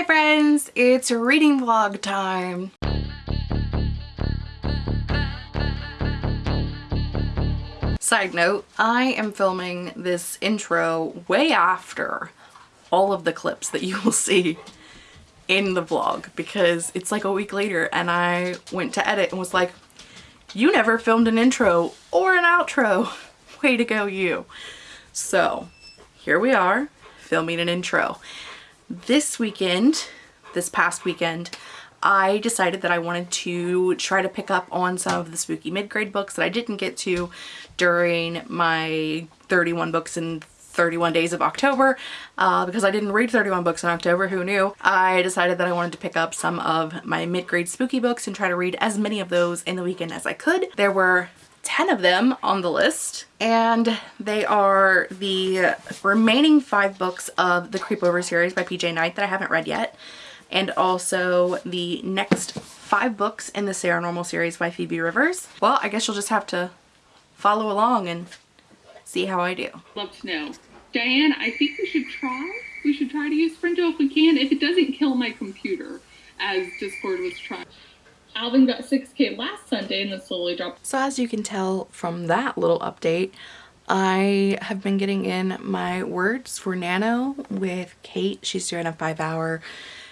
Hi friends, it's reading vlog time. Side note, I am filming this intro way after all of the clips that you will see in the vlog because it's like a week later and I went to edit and was like, you never filmed an intro or an outro. Way to go you. So here we are filming an intro. This weekend, this past weekend, I decided that I wanted to try to pick up on some of the spooky mid-grade books that I didn't get to during my 31 books in 31 days of October uh, because I didn't read 31 books in October, who knew? I decided that I wanted to pick up some of my mid-grade spooky books and try to read as many of those in the weekend as I could. There were 10 of them on the list and they are the remaining five books of the Creepover series by PJ Night that I haven't read yet and also the next five books in the Saranormal series by Phoebe Rivers. Well, I guess you'll just have to follow along and see how I do. Love to know. Diane, I think we should try. We should try to use Sprinto if we can, if it doesn't kill my computer, as Discord was trying. Alvin got 6k last Sunday and then slowly dropped. So as you can tell from that little update, I have been getting in my words for Nano with Kate. She's doing a five hour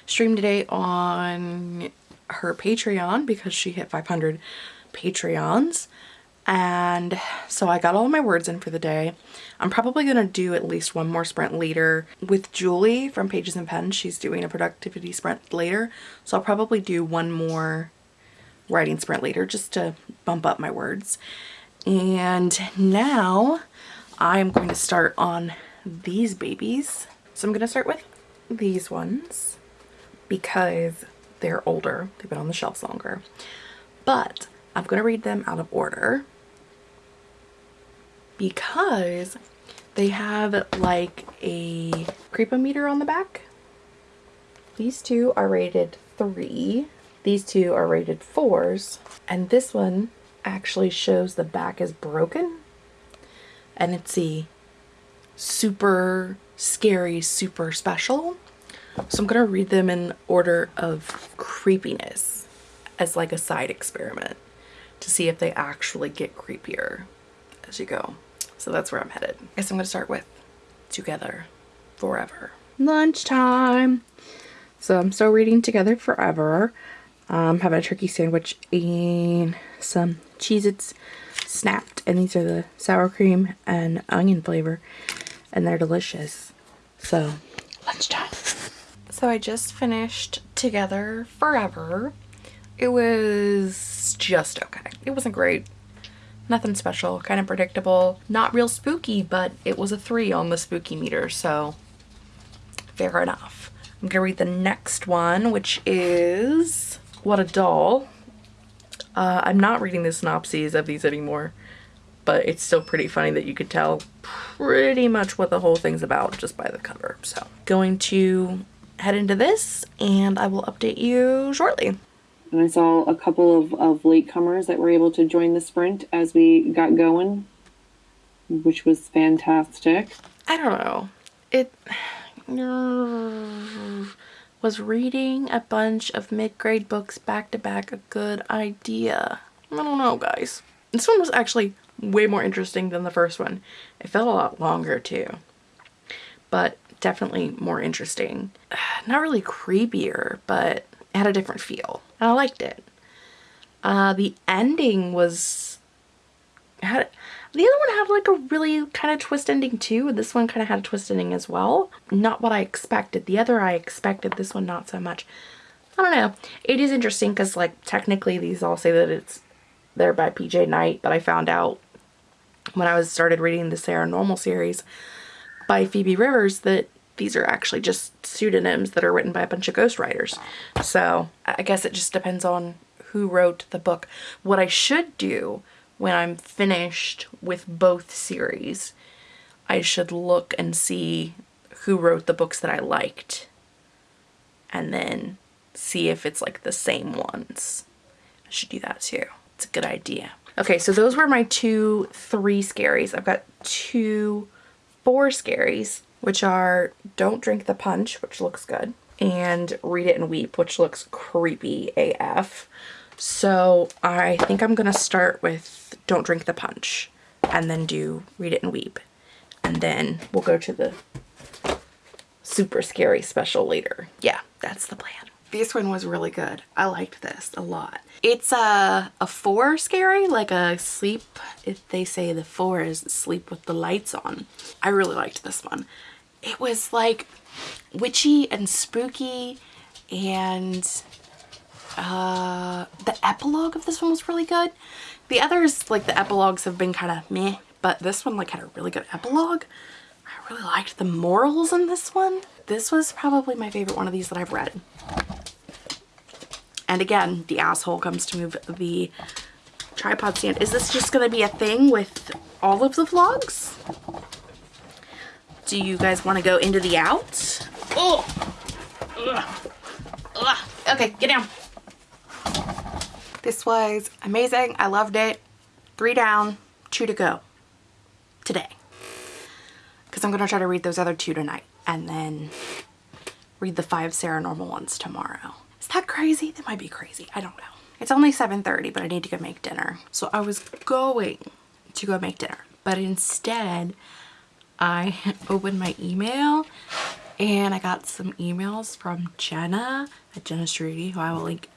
stream today on her Patreon because she hit 500 Patreons. And so I got all my words in for the day. I'm probably going to do at least one more sprint later with Julie from Pages and Pens. She's doing a productivity sprint later. So I'll probably do one more writing sprint later just to bump up my words. And now I'm going to start on these babies. So I'm going to start with these ones because they're older. They've been on the shelves longer. But I'm going to read them out of order because they have like a creepometer on the back. These two are rated three. These two are rated fours. And this one actually shows the back is broken. And it's a super scary, super special. So I'm going to read them in order of creepiness as like a side experiment to see if they actually get creepier as you go. So that's where I'm headed. I guess I'm going to start with Together Forever. Lunchtime. So I'm still reading Together Forever. Um, having a turkey sandwich and some Cheez-Its snapped. And these are the sour cream and onion flavor. And they're delicious. So, lunchtime. So I just finished Together Forever. It was just okay. It wasn't great. Nothing special, kind of predictable. Not real spooky, but it was a three on the spooky meter, so fair enough. I'm gonna read the next one, which is What a Doll. Uh, I'm not reading the synopses of these anymore, but it's still pretty funny that you could tell pretty much what the whole thing's about just by the cover. So going to head into this and I will update you shortly. And I saw a couple of, of latecomers that were able to join the sprint as we got going, which was fantastic. I don't know. It was reading a bunch of mid-grade books back to back a good idea. I don't know, guys. This one was actually way more interesting than the first one. It felt a lot longer too, but definitely more interesting. Not really creepier, but had a different feel and I liked it. Uh, the ending was had the other one had like a really kind of twist ending too this one kind of had a twist ending as well. Not what I expected. The other I expected, this one not so much. I don't know. It is interesting because like technically these all say that it's they're by PJ Night but I found out when I was started reading the Saranormal series by Phoebe Rivers that these are actually just pseudonyms that are written by a bunch of ghostwriters. So I guess it just depends on who wrote the book. What I should do when I'm finished with both series, I should look and see who wrote the books that I liked and then see if it's like the same ones. I should do that too. It's a good idea. Okay, so those were my two three scaries. I've got two four scaries which are Don't Drink the Punch, which looks good, and Read It and Weep, which looks creepy AF. So I think I'm going to start with Don't Drink the Punch and then do Read It and Weep. And then we'll go to the super scary special later. Yeah, that's the plan. This one was really good. I liked this a lot. It's a, a four scary, like a sleep. If they say the four is sleep with the lights on. I really liked this one. It was like witchy and spooky and uh, the epilogue of this one was really good. The others, like the epilogues have been kind of meh, but this one like had a really good epilogue. I really liked the morals in this one. This was probably my favorite one of these that I've read. And again, the asshole comes to move the tripod stand. Is this just going to be a thing with all of the vlogs? Do you guys want to go into the out? Oh! Ugh. Ugh. Okay, get down. This was amazing. I loved it. Three down, two to go today. Because I'm going to try to read those other two tonight and then read the five Saranormal ones tomorrow. Is that crazy? That might be crazy. I don't know. It's only 7.30, but I need to go make dinner. So I was going to go make dinner, but instead I opened my email and I got some emails from Jenna at Jenna Strudy, who I will link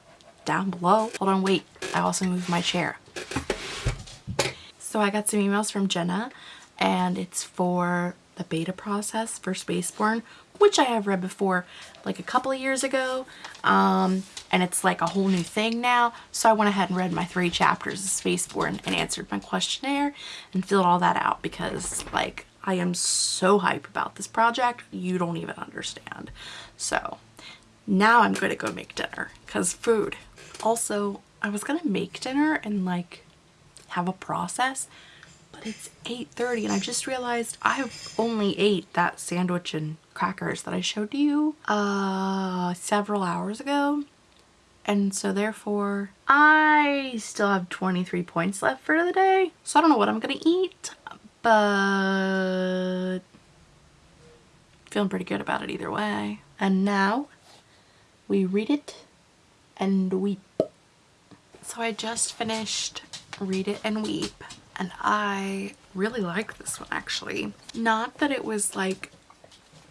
down below. Hold on, wait. I also moved my chair. So I got some emails from Jenna and it's for the beta process for Spaceborn, which I have read before like a couple of years ago. Um, and it's like a whole new thing now. So I went ahead and read my three chapters of Spaceborn and answered my questionnaire and filled all that out because like I am so hype about this project. You don't even understand. So now I'm going to go make dinner because food. Also, I was to make dinner and like have a process, but it's 8.30 and I just realized I've only ate that sandwich and crackers that I showed you uh, several hours ago. And so therefore, I still have 23 points left for the day. So I don't know what I'm to eat, but feeling pretty good about it either way. And now we read it and weep. So I just finished Read It and Weep and I really like this one actually. Not that it was like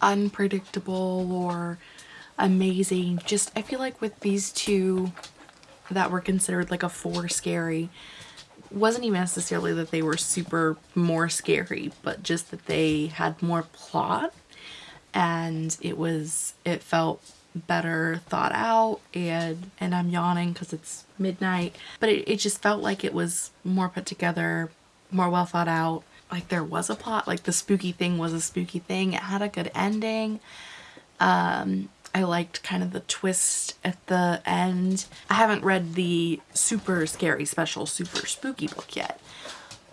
unpredictable or amazing. Just I feel like with these two that were considered like a four scary wasn't even necessarily that they were super more scary but just that they had more plot and it was it felt better thought out and and I'm yawning because it's midnight. But it, it just felt like it was more put together more well thought out. Like there was a plot like the spooky thing was a spooky thing. It had a good ending. Um I liked kind of the twist at the end. I haven't read the super scary special super spooky book yet.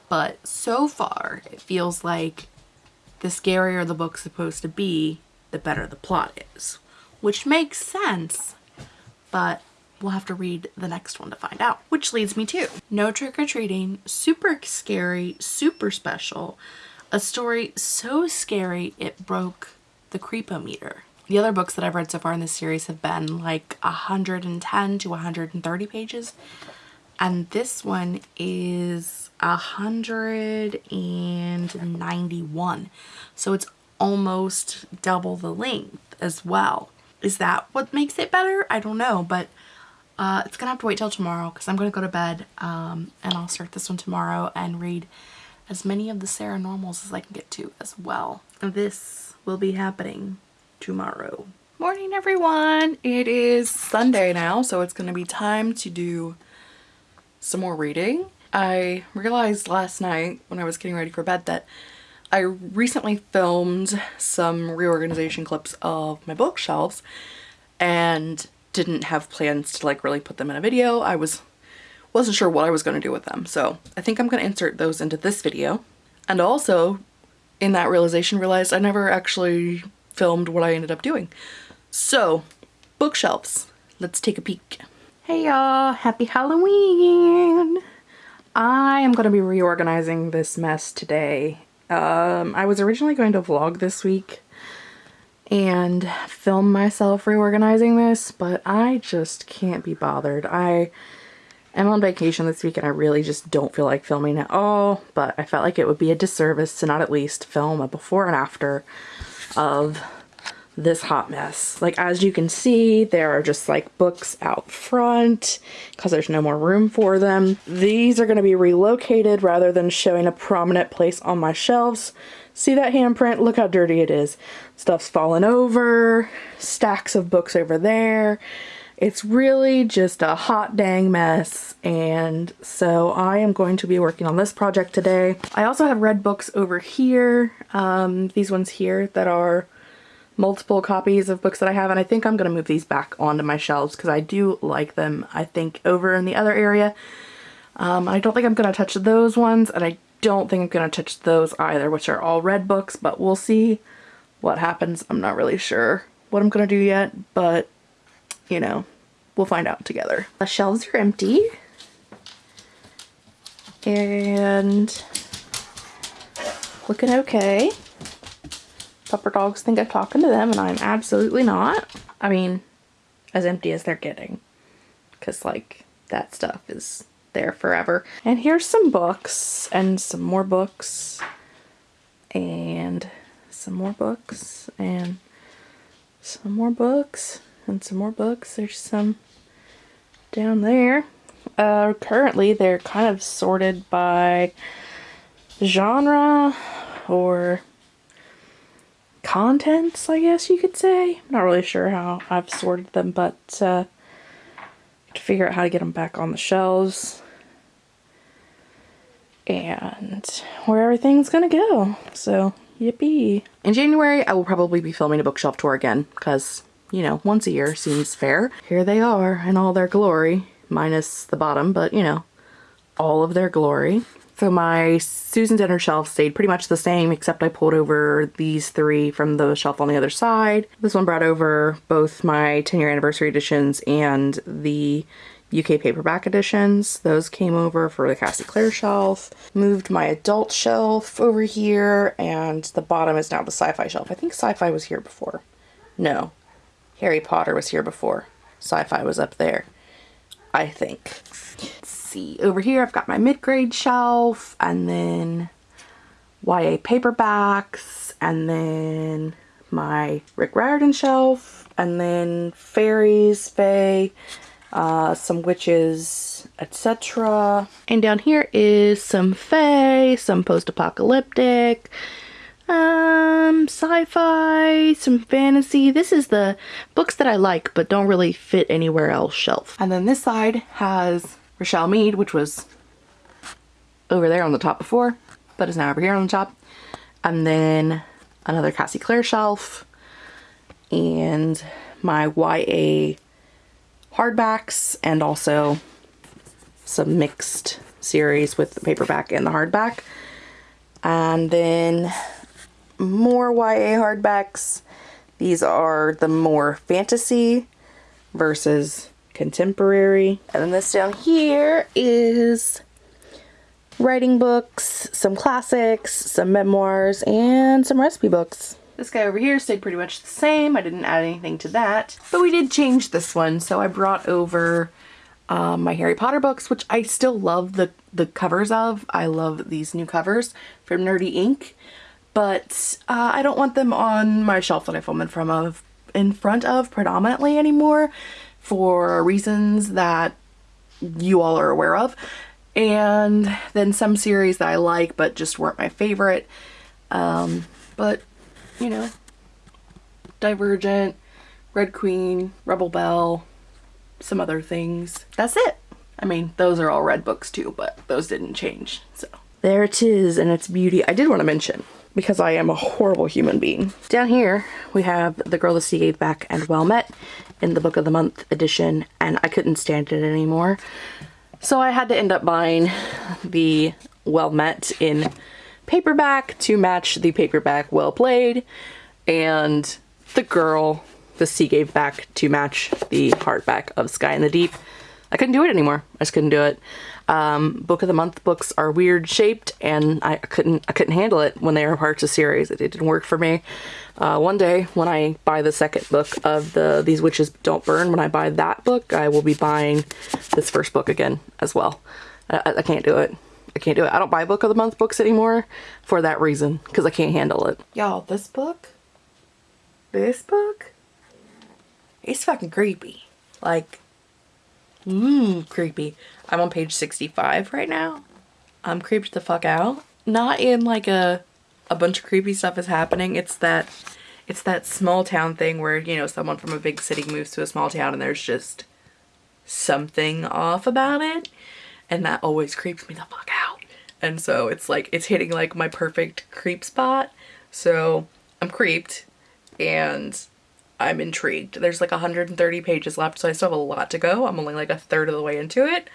But so far it feels like the scarier the book's supposed to be the better the plot is which makes sense but we'll have to read the next one to find out. Which leads me to No Trick or Treating, super scary, super special, a story so scary it broke the creepometer. The other books that I've read so far in this series have been like 110 to 130 pages. And this one is 191. So it's almost double the length as well. Is that what makes it better? I don't know, but uh, it's gonna have to wait till tomorrow because I'm gonna go to bed um, and I'll start this one tomorrow and read as many of the Sarah Normals as I can get to as well. This will be happening tomorrow. Morning everyone! It is Sunday now so it's gonna be time to do some more reading. I realized last night when I was getting ready for bed that I recently filmed some reorganization clips of my bookshelves and didn't have plans to like really put them in a video. I was wasn't sure what I was going to do with them. So I think I'm going to insert those into this video. And also in that realization realized I never actually filmed what I ended up doing. So bookshelves, let's take a peek. Hey y'all, happy Halloween! I am going to be reorganizing this mess today. Um, I was originally going to vlog this week and film myself reorganizing this, but I just can't be bothered. I am on vacation this week and I really just don't feel like filming at all, but I felt like it would be a disservice to not at least film a before and after of this hot mess. Like as you can see, there are just like books out front because there's no more room for them. These are going to be relocated rather than showing a prominent place on my shelves. See that handprint? Look how dirty it is. Stuff's fallen over, stacks of books over there. It's really just a hot dang mess and so I am going to be working on this project today. I also have red books over here, um, these ones here that are multiple copies of books that I have and I think I'm going to move these back onto my shelves because I do like them I think over in the other area. Um, I don't think I'm going to touch those ones and I don't think I'm going to touch those either which are all read books but we'll see what happens. I'm not really sure what I'm going to do yet but you know, we'll find out together. The shelves are empty. And looking okay. Pupper dogs think I'm talking to them and I'm absolutely not. I mean, as empty as they're getting. Because like, that stuff is there forever. And here's some books and some more books and some more books and some more books and some more books. There's some down there. Uh, currently, they're kind of sorted by genre or contents, I guess you could say. I'm not really sure how I've sorted them, but uh, to figure out how to get them back on the shelves and where everything's gonna go. So, yippee. In January, I will probably be filming a bookshelf tour again because you know, once a year seems fair. Here they are in all their glory, minus the bottom, but you know, all of their glory. So my Susan Dennard shelf stayed pretty much the same, except I pulled over these three from the shelf on the other side. This one brought over both my 10 year anniversary editions and the UK paperback editions. Those came over for the Cassie Clare shelf. Moved my adult shelf over here, and the bottom is now the sci-fi shelf. I think sci-fi was here before. No, Harry Potter was here before. Sci-fi was up there, I think. See. Over here I've got my mid-grade shelf and then YA paperbacks and then my Rick Riordan shelf and then fairies, fae, uh, some witches, etc. And down here is some fae, some post-apocalyptic, um, sci-fi, some fantasy. This is the books that I like but don't really fit anywhere else shelf. And then this side has Richelle Mead, which was over there on the top before, but is now over here on the top. And then another Cassie Clare shelf and my YA hardbacks and also some mixed series with the paperback and the hardback. And then more YA hardbacks. These are the more fantasy versus contemporary. And then this down here is writing books, some classics, some memoirs, and some recipe books. This guy over here stayed pretty much the same. I didn't add anything to that. But we did change this one. So I brought over um, my Harry Potter books, which I still love the, the covers of. I love these new covers from Nerdy Ink but uh, I don't want them on my shelf that I film in front of, in front of predominantly anymore for reasons that you all are aware of. And then some series that I like but just weren't my favorite. Um, but, you know, Divergent, Red Queen, Rebel Belle, some other things. That's it. I mean, those are all red books too, but those didn't change, so. There it is and its beauty. I did want to mention, because I am a horrible human being. Down here, we have The Girl the Sea Gave Back and Well Met in the Book of the Month edition, and I couldn't stand it anymore. So I had to end up buying the Well Met in paperback to match the paperback Well Played, and The Girl the Sea Gave Back to match the hardback of Sky in the Deep. I couldn't do it anymore. I just couldn't do it. Um, book of the month books are weird shaped, and I couldn't I couldn't handle it when they were parts of series. It, it didn't work for me. Uh, one day when I buy the second book of the These Witches Don't Burn, when I buy that book, I will be buying this first book again as well. I, I can't do it. I can't do it. I don't buy book of the month books anymore for that reason because I can't handle it. Y'all, this book, this book, it's fucking creepy. Like, mmm, creepy. I'm on page 65 right now. I'm creeped the fuck out. Not in like a a bunch of creepy stuff is happening. It's that it's that small town thing where, you know, someone from a big city moves to a small town and there's just something off about it. And that always creeps me the fuck out. And so it's like, it's hitting like my perfect creep spot. So I'm creeped and I'm intrigued. There's like 130 pages left, so I still have a lot to go. I'm only like a third of the way into it,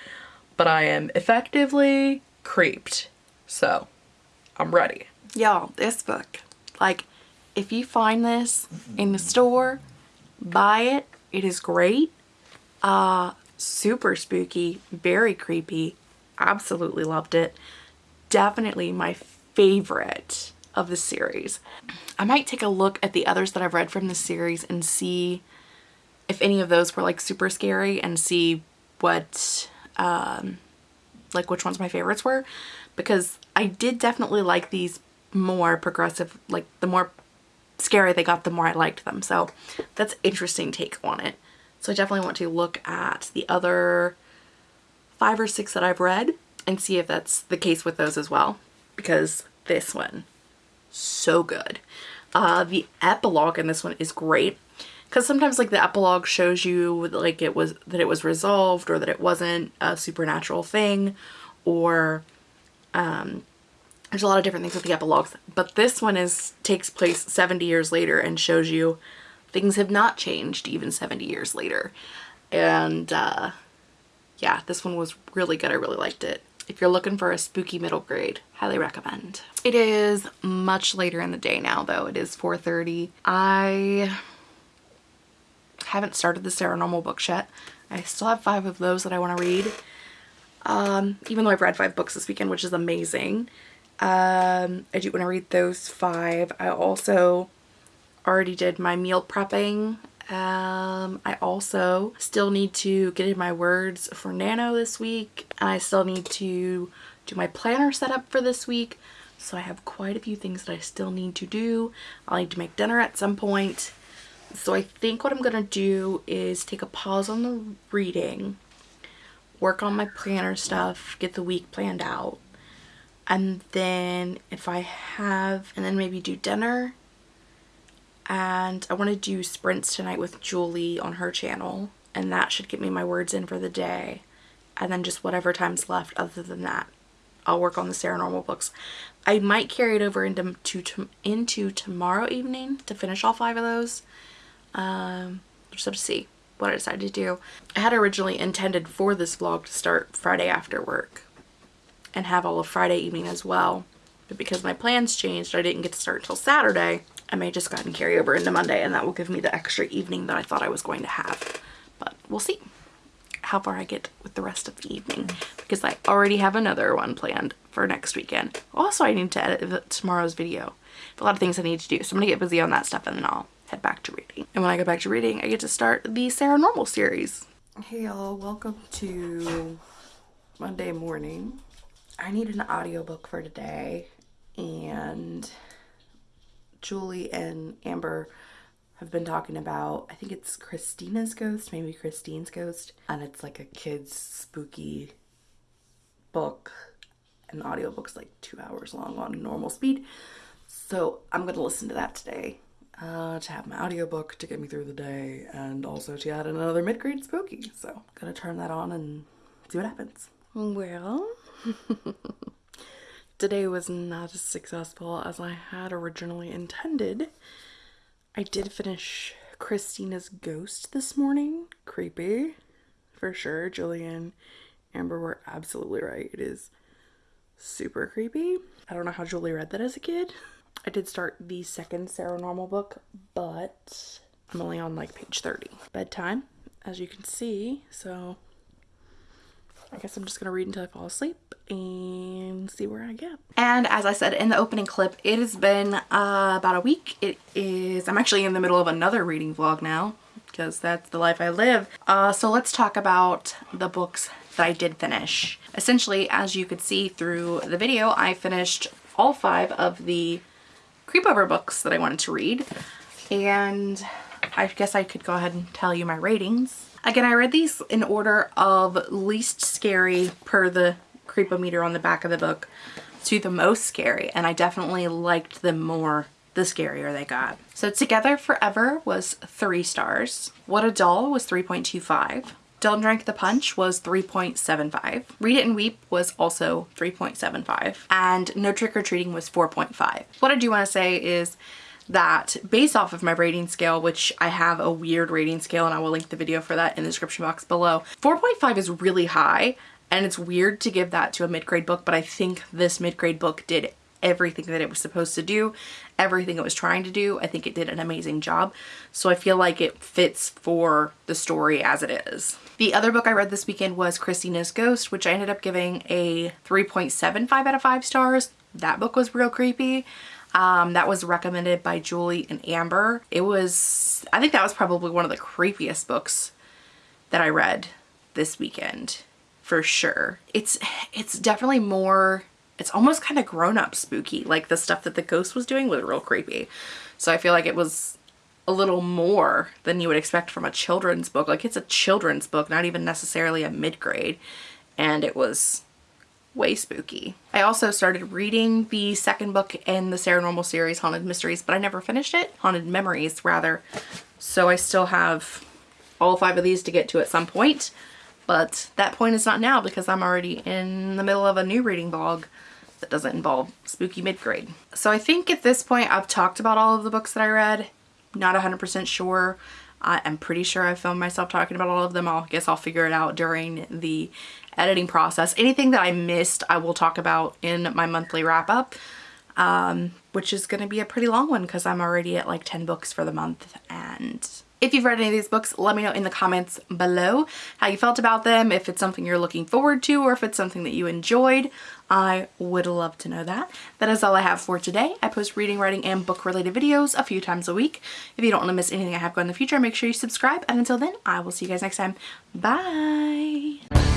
but I am effectively creeped. So I'm ready. Y'all, this book, like, if you find this in the store, buy it. It is great. Uh, super spooky, very creepy. Absolutely loved it. Definitely my favorite of the series. I might take a look at the others that I've read from the series and see if any of those were like super scary and see what um like which ones my favorites were. Because I did definitely like these more progressive like the more scary they got the more I liked them. So that's interesting take on it. So I definitely want to look at the other five or six that I've read and see if that's the case with those as well. Because this one so good. Uh the epilogue in this one is great because sometimes like the epilogue shows you like it was that it was resolved or that it wasn't a supernatural thing or um there's a lot of different things with the epilogues but this one is takes place 70 years later and shows you things have not changed even 70 years later. And uh yeah this one was really good. I really liked it if you're looking for a spooky middle grade highly recommend. It is much later in the day now though. It is 4:30. I haven't started the Saranormal books yet. I still have five of those that I want to read. Um even though I've read five books this weekend which is amazing um I do want to read those five. I also already did my meal prepping um, I also still need to get in my words for Nano this week and I still need to do my planner setup for this week. So I have quite a few things that I still need to do. I'll need to make dinner at some point. So I think what I'm going to do is take a pause on the reading, work on my planner stuff, get the week planned out. And then if I have, and then maybe do dinner and I want to do sprints tonight with Julie on her channel and that should get me my words in for the day and then just whatever time's left other than that I'll work on the Saranormal books. I might carry it over into to, into tomorrow evening to finish all five of those. Um, just have to see what I decide to do. I had originally intended for this vlog to start Friday after work and have all of Friday evening as well. But because my plans changed, I didn't get to start until Saturday. I may just go ahead and carry over into Monday and that will give me the extra evening that I thought I was going to have. But we'll see how far I get with the rest of the evening because I already have another one planned for next weekend. Also, I need to edit tomorrow's video. A lot of things I need to do. So I'm going to get busy on that stuff and then I'll head back to reading. And when I go back to reading, I get to start the Saranormal series. Hey y'all, welcome to Monday morning. I need an audiobook for today and Julie and Amber have been talking about, I think it's Christina's Ghost, maybe Christine's Ghost, and it's like a kid's spooky book. And the audiobook's like two hours long on normal speed. So I'm going to listen to that today uh, to have my audiobook to get me through the day and also to add another mid-grade spooky. So I'm gonna turn that on and see what happens. Well, today was not as successful as I had originally intended. I did finish Christina's Ghost this morning. Creepy, for sure. Julian, Amber were absolutely right. It is super creepy. I don't know how Julie read that as a kid. I did start the second Saranormal book, but I'm only on like page 30. Bedtime, as you can see, so I guess I'm just gonna read until I fall asleep and see where I get. And as I said in the opening clip, it has been uh, about a week. It is, I'm actually in the middle of another reading vlog now because that's the life I live. Uh, so let's talk about the books that I did finish. Essentially, as you could see through the video, I finished all five of the creepover books that I wanted to read. And I guess I could go ahead and tell you my ratings. Again, I read these in order of least scary per the creepometer on the back of the book to the most scary. And I definitely liked them more the scarier they got. So Together Forever was three stars. What a Doll was 3.25. Don't Drink the Punch was 3.75. Read It and Weep was also 3.75. And No Trick or Treating was 4.5. What I do want to say is that based off of my rating scale, which I have a weird rating scale and I will link the video for that in the description box below, 4.5 is really high and it's weird to give that to a mid-grade book, but I think this mid-grade book did everything that it was supposed to do, everything it was trying to do. I think it did an amazing job. So I feel like it fits for the story as it is. The other book I read this weekend was Christina's Ghost, which I ended up giving a 3.75 out of 5 stars. That book was real creepy. Um, that was recommended by Julie and Amber. It was, I think that was probably one of the creepiest books that I read this weekend for sure. It's, it's definitely more, it's almost kind of grown up spooky. Like the stuff that the ghost was doing was real creepy. So I feel like it was a little more than you would expect from a children's book. Like it's a children's book, not even necessarily a mid-grade. And it was way spooky. I also started reading the second book in the Saranormal series, Haunted Mysteries, but I never finished it. Haunted Memories, rather. So I still have all five of these to get to at some point. But that point is not now because I'm already in the middle of a new reading vlog that doesn't involve spooky mid-grade. So I think at this point I've talked about all of the books that I read. Not 100% sure. I'm pretty sure I filmed myself talking about all of them. I guess I'll figure it out during the editing process. Anything that I missed, I will talk about in my monthly wrap up, um, which is going to be a pretty long one because I'm already at like 10 books for the month. And if you've read any of these books, let me know in the comments below how you felt about them, if it's something you're looking forward to, or if it's something that you enjoyed. I would love to know that. That is all I have for today. I post reading, writing, and book related videos a few times a week. If you don't want to miss anything I have going in the future, make sure you subscribe. And until then, I will see you guys next time. Bye!